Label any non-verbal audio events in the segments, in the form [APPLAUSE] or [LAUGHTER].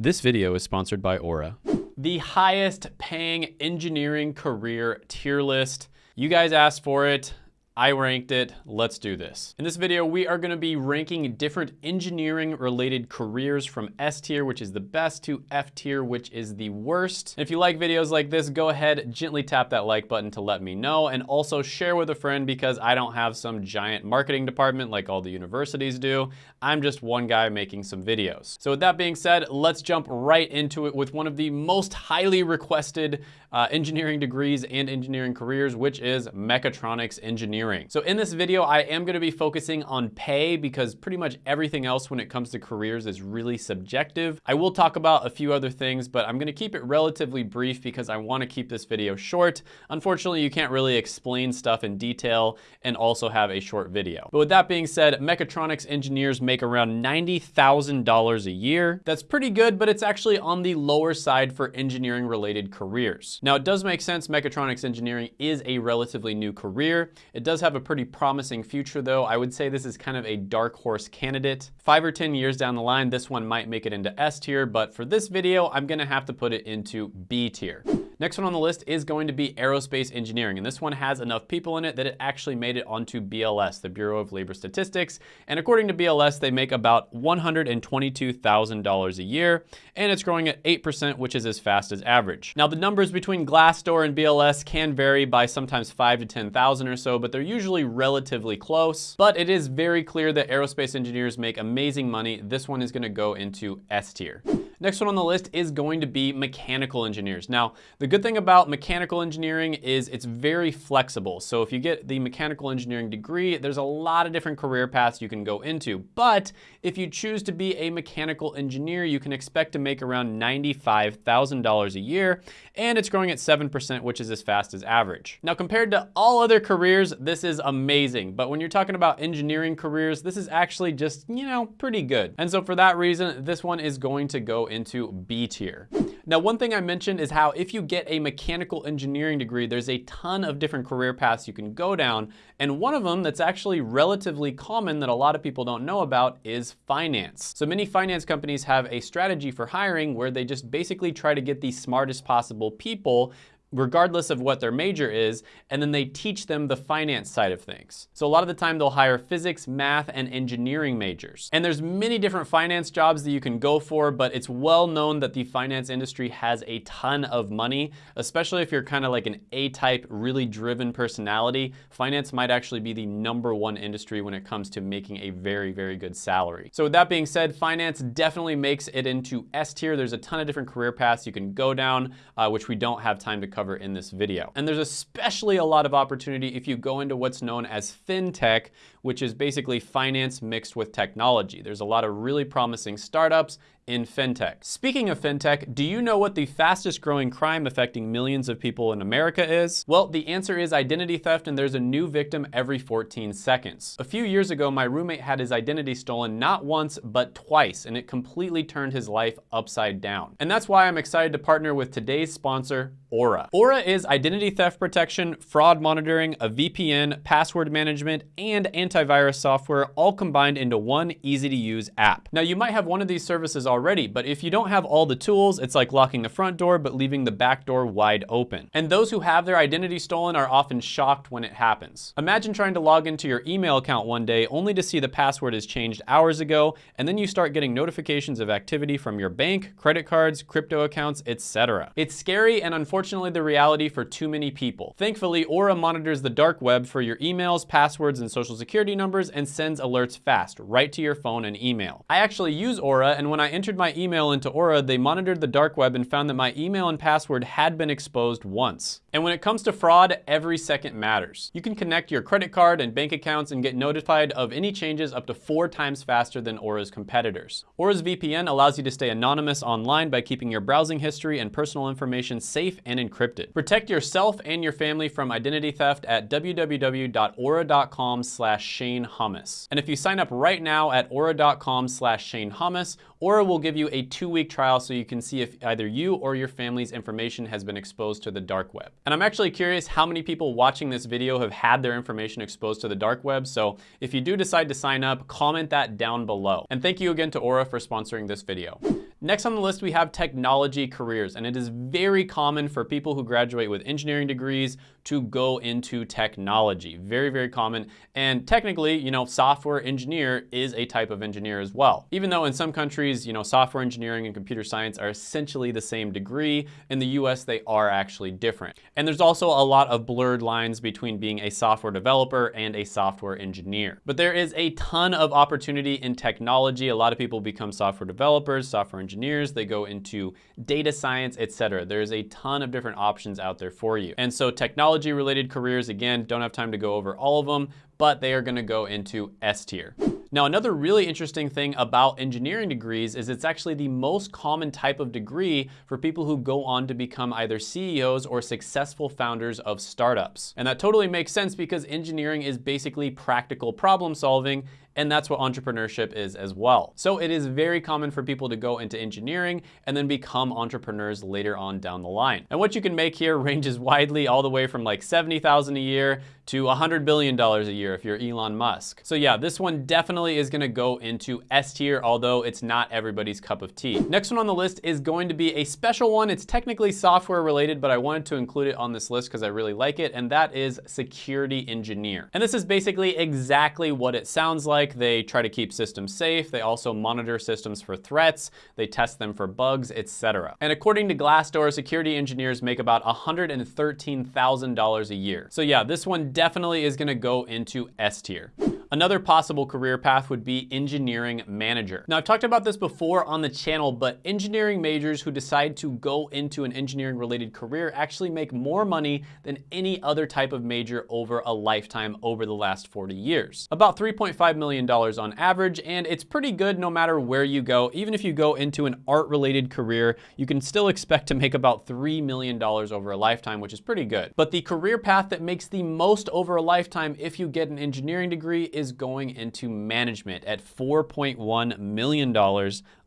This video is sponsored by Aura. The highest paying engineering career tier list. You guys asked for it. I ranked it, let's do this. In this video, we are gonna be ranking different engineering related careers from S tier, which is the best, to F tier, which is the worst. if you like videos like this, go ahead, gently tap that like button to let me know, and also share with a friend because I don't have some giant marketing department like all the universities do. I'm just one guy making some videos. So with that being said, let's jump right into it with one of the most highly requested uh, engineering degrees and engineering careers, which is mechatronics engineering engineering. So in this video, I am gonna be focusing on pay because pretty much everything else when it comes to careers is really subjective. I will talk about a few other things, but I'm gonna keep it relatively brief because I wanna keep this video short. Unfortunately, you can't really explain stuff in detail and also have a short video. But with that being said, mechatronics engineers make around $90,000 a year. That's pretty good, but it's actually on the lower side for engineering related careers. Now it does make sense mechatronics engineering is a relatively new career. It does does have a pretty promising future though. I would say this is kind of a dark horse candidate. Five or 10 years down the line, this one might make it into S tier, but for this video, I'm gonna have to put it into B tier. Next one on the list is going to be aerospace engineering, and this one has enough people in it that it actually made it onto BLS, the Bureau of Labor Statistics, and according to BLS, they make about $122,000 a year, and it's growing at 8%, which is as fast as average. Now, the numbers between Glassdoor and BLS can vary by sometimes 5 to 10,000 or so, but they're usually relatively close, but it is very clear that aerospace engineers make amazing money. This one is gonna go into S tier. Next one on the list is going to be mechanical engineers. Now, the good thing about mechanical engineering is it's very flexible. So if you get the mechanical engineering degree, there's a lot of different career paths you can go into. But if you choose to be a mechanical engineer, you can expect to make around $95,000 a year, and it's growing at 7%, which is as fast as average. Now, compared to all other careers, this is amazing. But when you're talking about engineering careers, this is actually just, you know, pretty good. And so for that reason, this one is going to go into B tier. Now, one thing I mentioned is how if you get a mechanical engineering degree, there's a ton of different career paths you can go down. And one of them that's actually relatively common that a lot of people don't know about is finance. So many finance companies have a strategy for hiring where they just basically try to get the smartest possible people regardless of what their major is, and then they teach them the finance side of things. So a lot of the time they'll hire physics, math, and engineering majors. And there's many different finance jobs that you can go for, but it's well known that the finance industry has a ton of money, especially if you're kind of like an A-type, really driven personality. Finance might actually be the number one industry when it comes to making a very, very good salary. So with that being said, finance definitely makes it into S tier. There's a ton of different career paths you can go down, uh, which we don't have time to cover in this video. And there's especially a lot of opportunity if you go into what's known as FinTech, which is basically finance mixed with technology. There's a lot of really promising startups in fintech. Speaking of fintech, do you know what the fastest growing crime affecting millions of people in America is? Well, the answer is identity theft and there's a new victim every 14 seconds. A few years ago, my roommate had his identity stolen not once, but twice, and it completely turned his life upside down. And that's why I'm excited to partner with today's sponsor, Aura. Aura is identity theft protection, fraud monitoring, a VPN, password management, and antivirus software all combined into one easy to use app. Now you might have one of these services already, but if you don't have all the tools, it's like locking the front door but leaving the back door wide open. And those who have their identity stolen are often shocked when it happens. Imagine trying to log into your email account one day only to see the password is changed hours ago, and then you start getting notifications of activity from your bank, credit cards, crypto accounts, etc. It's scary and unfortunately unfortunately the reality for too many people. Thankfully, Aura monitors the dark web for your emails, passwords, and social security numbers and sends alerts fast, right to your phone and email. I actually use Aura, and when I entered my email into Aura, they monitored the dark web and found that my email and password had been exposed once. And when it comes to fraud, every second matters. You can connect your credit card and bank accounts and get notified of any changes up to four times faster than Aura's competitors. Aura's VPN allows you to stay anonymous online by keeping your browsing history and personal information safe and encrypted. Protect yourself and your family from identity theft at www.aura.com slash Shane Hummus. And if you sign up right now at aura.com slash Shane Hummus, Aura will give you a two-week trial so you can see if either you or your family's information has been exposed to the dark web. And I'm actually curious how many people watching this video have had their information exposed to the dark web, so if you do decide to sign up, comment that down below. And thank you again to Aura for sponsoring this video. Next on the list, we have technology careers, and it is very common for people who graduate with engineering degrees to go into technology. Very, very common. And technically, you know, software engineer is a type of engineer as well. Even though in some countries, you know, software engineering and computer science are essentially the same degree, in the US, they are actually different. And there's also a lot of blurred lines between being a software developer and a software engineer. But there is a ton of opportunity in technology. A lot of people become software developers, software engineers, they go into data science, etc. There's a ton of different options out there for you. And so technology related careers, again, don't have time to go over all of them, but they are gonna go into S tier. Now, another really interesting thing about engineering degrees is it's actually the most common type of degree for people who go on to become either CEOs or successful founders of startups. And that totally makes sense because engineering is basically practical problem solving and that's what entrepreneurship is as well. So it is very common for people to go into engineering and then become entrepreneurs later on down the line. And what you can make here [LAUGHS] ranges widely all the way from like 70,000 a year to $100 billion a year if you're Elon Musk. So yeah, this one definitely is gonna go into S tier, although it's not everybody's cup of tea. Next one on the list is going to be a special one. It's technically software related, but I wanted to include it on this list because I really like it, and that is security engineer. And this is basically exactly what it sounds like. They try to keep systems safe. They also monitor systems for threats. They test them for bugs, etc. And according to Glassdoor, security engineers make about $113,000 a year. So yeah, this one definitely is gonna go into S tier. Another possible career path would be engineering manager. Now I've talked about this before on the channel, but engineering majors who decide to go into an engineering related career actually make more money than any other type of major over a lifetime over the last 40 years. About $3.5 million on average, and it's pretty good no matter where you go. Even if you go into an art related career, you can still expect to make about $3 million over a lifetime, which is pretty good. But the career path that makes the most over a lifetime if you get an engineering degree is going into management at $4.1 million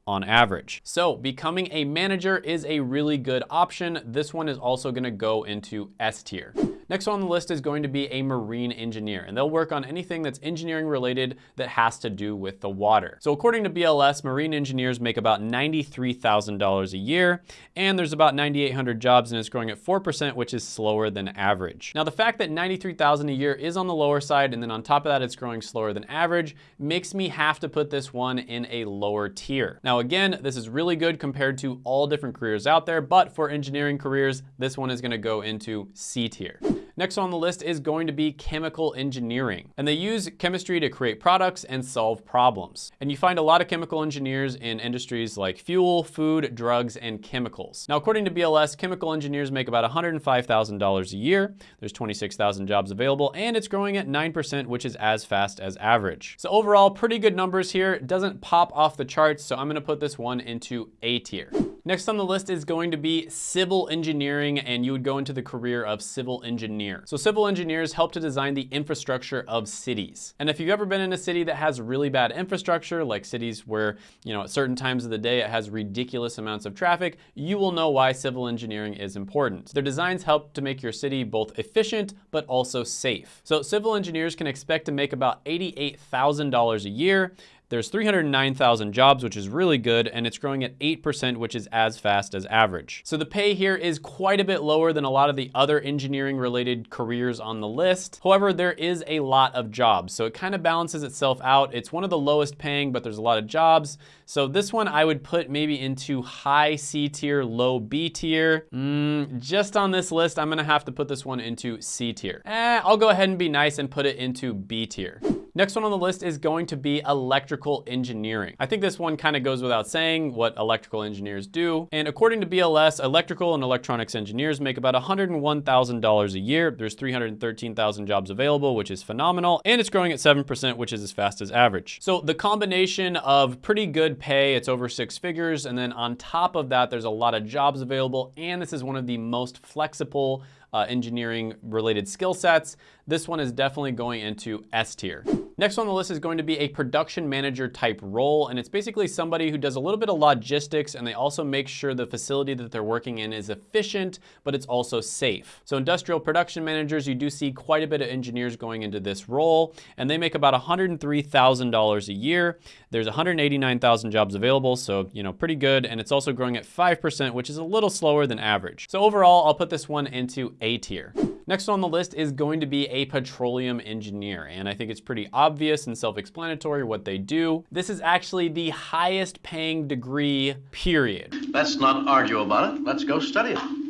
on average. So becoming a manager is a really good option. This one is also gonna go into S tier. Next on the list is going to be a marine engineer, and they'll work on anything that's engineering related that has to do with the water. So according to BLS, marine engineers make about $93,000 a year, and there's about 9,800 jobs, and it's growing at 4%, which is slower than average. Now, the fact that 93,000 a year is on the lower side, and then on top of that, it's growing slower than average, makes me have to put this one in a lower tier. Now, again, this is really good compared to all different careers out there, but for engineering careers, this one is gonna go into C tier. Next on the list is going to be chemical engineering. And they use chemistry to create products and solve problems. And you find a lot of chemical engineers in industries like fuel, food, drugs, and chemicals. Now, according to BLS, chemical engineers make about $105,000 a year. There's 26,000 jobs available, and it's growing at 9%, which is as fast as average. So overall, pretty good numbers here. It doesn't pop off the charts, so I'm gonna put this one into A tier. Next on the list is going to be civil engineering, and you would go into the career of civil engineer. So civil engineers help to design the infrastructure of cities. And if you've ever been in a city that has really bad infrastructure, like cities where, you know, at certain times of the day it has ridiculous amounts of traffic, you will know why civil engineering is important. Their designs help to make your city both efficient, but also safe. So civil engineers can expect to make about $88,000 a year, there's 309,000 jobs, which is really good, and it's growing at 8%, which is as fast as average. So the pay here is quite a bit lower than a lot of the other engineering related careers on the list. However, there is a lot of jobs, so it kind of balances itself out. It's one of the lowest paying, but there's a lot of jobs. So this one I would put maybe into high C tier, low B tier. Mm, just on this list, I'm gonna have to put this one into C tier. Eh, I'll go ahead and be nice and put it into B tier. Next one on the list is going to be electrical engineering. I think this one kind of goes without saying what electrical engineers do. And according to BLS, electrical and electronics engineers make about $101,000 a year. There's 313,000 jobs available, which is phenomenal. And it's growing at 7%, which is as fast as average. So the combination of pretty good pay, it's over six figures. And then on top of that, there's a lot of jobs available. And this is one of the most flexible uh, engineering related skill sets. This one is definitely going into S tier. Next on the list is going to be a production manager type role, and it's basically somebody who does a little bit of logistics and they also make sure the facility that they're working in is efficient, but it's also safe. So industrial production managers, you do see quite a bit of engineers going into this role, and they make about $103,000 a year. There's 189,000 jobs available, so you know, pretty good, and it's also growing at 5%, which is a little slower than average. So overall, I'll put this one into A tier. Next on the list is going to be a petroleum engineer, and I think it's pretty obvious and self-explanatory what they do. This is actually the highest paying degree, period. Let's not argue about it. Let's go study it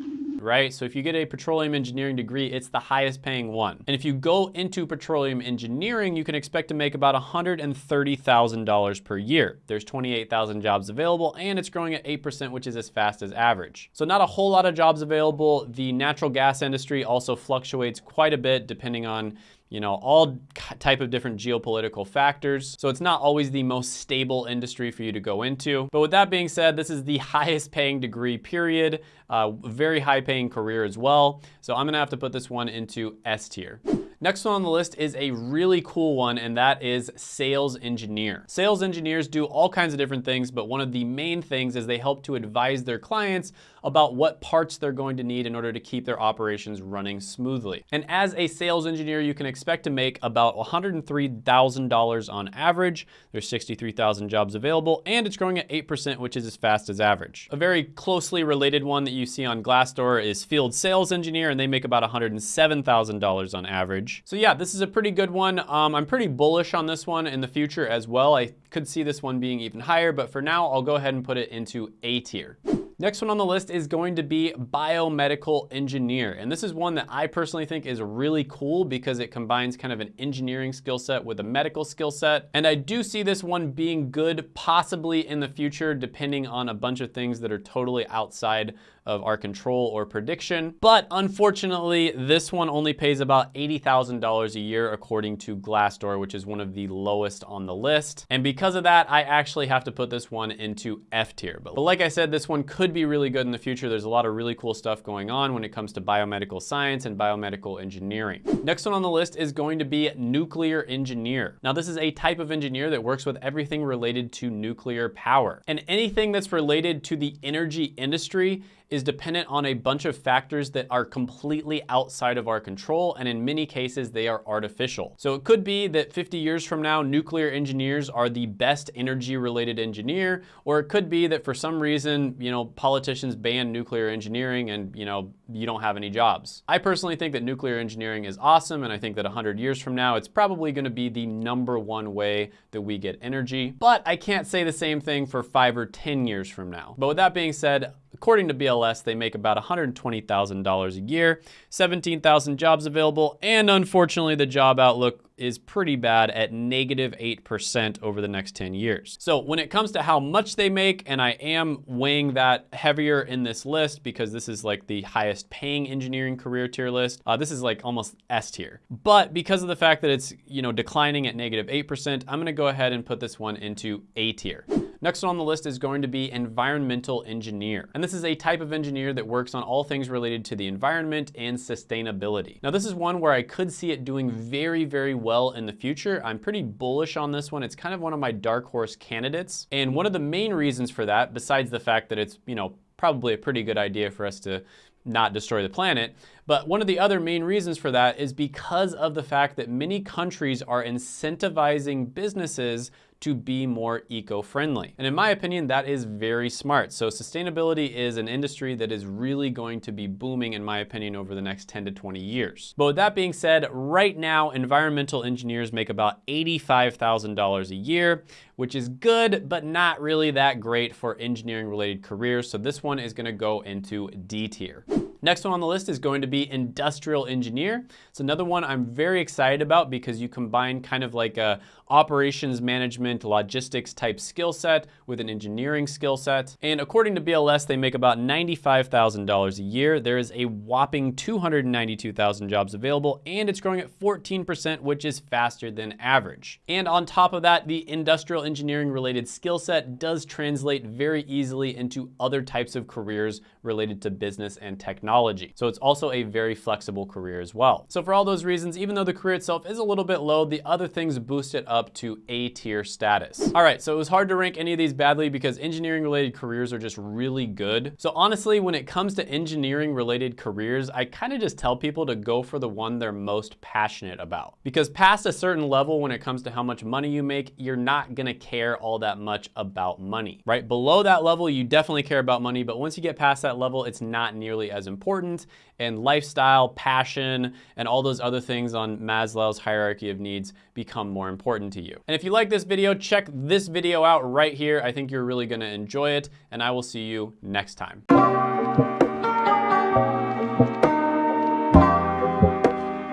right? So if you get a petroleum engineering degree, it's the highest paying one. And if you go into petroleum engineering, you can expect to make about $130,000 per year. There's 28,000 jobs available and it's growing at 8%, which is as fast as average. So not a whole lot of jobs available. The natural gas industry also fluctuates quite a bit depending on you know, all type of different geopolitical factors. So it's not always the most stable industry for you to go into. But with that being said, this is the [LAUGHS] highest paying degree period, uh, very high paying career as well. So I'm gonna have to put this one into S tier. Next one on the list is a really cool one, and that is sales engineer. Sales engineers do all kinds of different things, but one of the main things is they help to advise their clients about what parts they're going to need in order to keep their operations running smoothly. And as a sales engineer, you can expect to make about $103,000 on average. There's 63,000 jobs available, and it's growing at 8%, which is as fast as average. A very closely related one that you see on Glassdoor is field sales engineer, and they make about $107,000 on average. So yeah, this is a pretty good one. Um, I'm pretty bullish on this one in the future as well. I could see this one being even higher, but for now, I'll go ahead and put it into A tier. Next one on the list is going to be biomedical engineer. And this is one that I personally think is really cool because it combines kind of an engineering skill set with a medical skill set. And I do see this one being good possibly in the future, depending on a bunch of things that are totally outside of our control or prediction. But unfortunately, this one only pays about $80,000 a year according to Glassdoor, which is one of the lowest on the list. And because of that, I actually have to put this one into F tier. But like I said, this one could be really good in the future. There's a lot of really cool stuff going on when it comes to biomedical science and biomedical engineering. Next one on the list is going to be nuclear engineer. Now this is a type of engineer that works with everything related to nuclear power. And anything that's related to the energy industry is dependent on a bunch of factors that are completely outside of our control, and in many cases, they are artificial. So it could be that 50 years from now, nuclear engineers are the best energy-related engineer, or it could be that for some reason, you know, politicians ban nuclear engineering and, you know, you don't have any jobs. I personally think that nuclear engineering is awesome, and I think that 100 years from now, it's probably gonna be the number one way that we get energy, but I can't say the same thing for five or 10 years from now. But with that being said, According to BLS, they make about $120,000 a year, 17,000 jobs available, and unfortunately the job outlook is pretty bad at negative 8% over the next 10 years. So when it comes to how much they make, and I am weighing that heavier in this list because this is like the highest paying engineering career tier list, uh, this is like almost S tier. But because of the fact that it's, you know, declining at negative 8%, I'm gonna go ahead and put this one into A tier. Next one on the list is going to be environmental engineer. And this is a type of engineer that works on all things related to the environment and sustainability. Now this is one where I could see it doing very, very well in the future. I'm pretty bullish on this one. It's kind of one of my dark horse candidates. And one of the main reasons for that, besides the fact that it's, you know, probably a pretty good idea for us to not destroy the planet. But one of the other main reasons for that is because of the fact that many countries are incentivizing businesses to be more eco-friendly. And in my opinion, that is very smart. So sustainability is an industry that is really going to be booming, in my opinion, over the next 10 to 20 years. But with that being said, right now, environmental engineers make about $85,000 a year, which is good, but not really that great for engineering related careers. So this one is gonna go into D tier. Next one on the list is going to be industrial engineer. It's another one I'm very excited about because you combine kind of like a operations management, logistics type skill set with an engineering skill set. And according to BLS, they make about $95,000 a year. There is a whopping 292,000 jobs available and it's growing at 14%, which is faster than average. And on top of that, the industrial engineering related skill set does translate very easily into other types of careers related to business and technology technology. So it's also a very flexible career as well. So for all those reasons, even though the career itself is a little bit low, the other things boost it up to A tier status. All right, so it was hard to rank any of these badly because engineering related careers are just really good. So honestly, when it comes to engineering related careers, I kind of just tell people to go for the one they're most passionate about. Because past a certain level, when it comes to how much money you make, you're not gonna care all that much about money, right? Below that level, you definitely care about money, but once you get past that level, it's not nearly as important. And lifestyle, passion, and all those other things on Maslow's hierarchy of needs become more important to you. And if you like this video, check this video out right here. I think you're really gonna enjoy it, and I will see you next time.